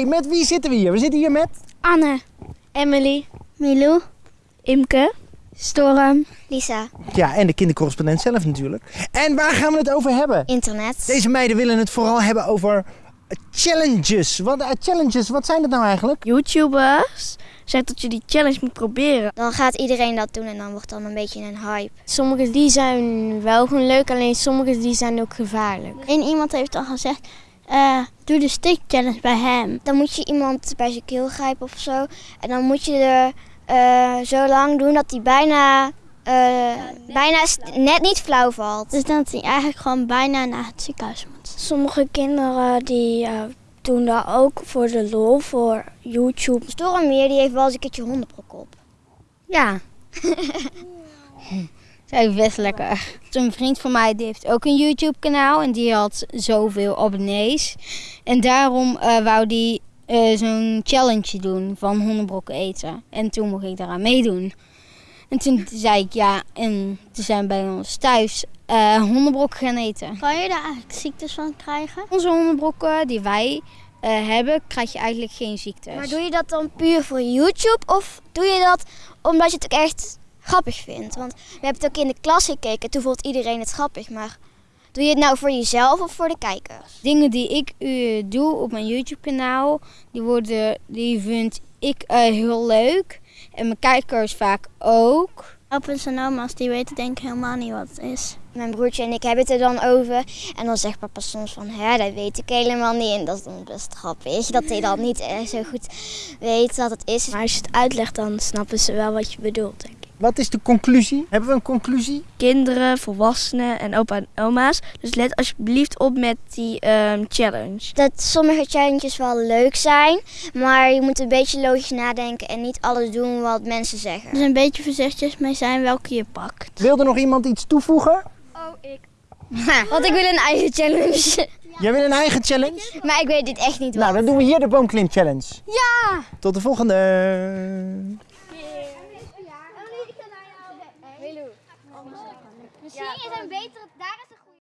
hey, met wie zitten we hier? We zitten hier met... Anne, Emily, Milou, Imke, Storm, Lisa. Ja, en de kindercorrespondent zelf natuurlijk. En waar gaan we het over hebben? Internet. Deze meiden willen het vooral hebben over challenges. Wat, eh, challenges, wat zijn dat nou eigenlijk? YouTubers zegt dat je die challenge moet proberen. Dan gaat iedereen dat doen en dan wordt dan een beetje een hype. Sommige die zijn wel gewoon leuk, alleen sommige die zijn ook gevaarlijk. En iemand heeft al gezegd, eh, doe de stick challenge bij hem. Dan moet je iemand bij zijn keel grijpen of zo. En dan moet je er eh, zo lang doen dat hij bijna, eh, bijna st- net niet flauw valt. Dus dat hij eigenlijk gewoon bijna naar het ziekenhuis moet. Sommige kinderen die doen dat ook voor de lol, voor YouTube. Stormmeer die heeft wel eens een keertje hondenbrok op. Ja. Is best lekker. Een vriend van mij die heeft ook een YouTube kanaal en die had zoveel abonnees. En daarom eh, wou die eh, zo'n challenge doen van hondenbrokken eten. En toen mocht ik daaraan meedoen. En toen zei ik ja, en toen zijn bij ons thuis eh hondenbrokken gaan eten. Kan je daar eigenlijk ziektes van krijgen? Onze hondenbrokken die wij hebben, krijg je eigenlijk geen ziektes. Maar doe je dat dan puur voor YouTube of doe je dat omdat je het ook echt grappig vindt? Want we hebben het ook in de klas gekeken, toen vond iedereen het grappig. Maar doe je het nou voor jezelf of voor de kijkers? Dingen die ik eh, doe op mijn YouTube kanaal, die, worden, die vind ik eh, heel leuk. En mijn kijkers vaak ook. Opa's en oma's die weten denk ik helemaal niet wat het is. Mijn broertje en ik hebben het er dan over. En dan zegt papa soms van, hè, dat weet ik helemaal niet. En dat is dan best grappig, dat hij dat niet eh, zo goed weet wat het is. Maar als je het uitlegt, dan snappen ze wel wat je bedoelt, denk ik. Wat is de conclusie? Hebben we een conclusie? Kinderen, volwassenen en opa en oma's. Dus let alsjeblieft op met die ehm, challenge. Dat sommige challenges wel leuk zijn, maar je moet een beetje logisch nadenken en niet alles doen wat mensen zeggen. Dus een beetje voorzichtig mee zijn welke je pakt. Wil er nog iemand iets toevoegen? Want ik wil een eigen challenge. Jij wil een eigen challenge? Maar ik weet dit echt niet Nou, wat. dan doen we hier de boomklim challenge. Ja! Tot de volgende. Misschien is een betere, daar is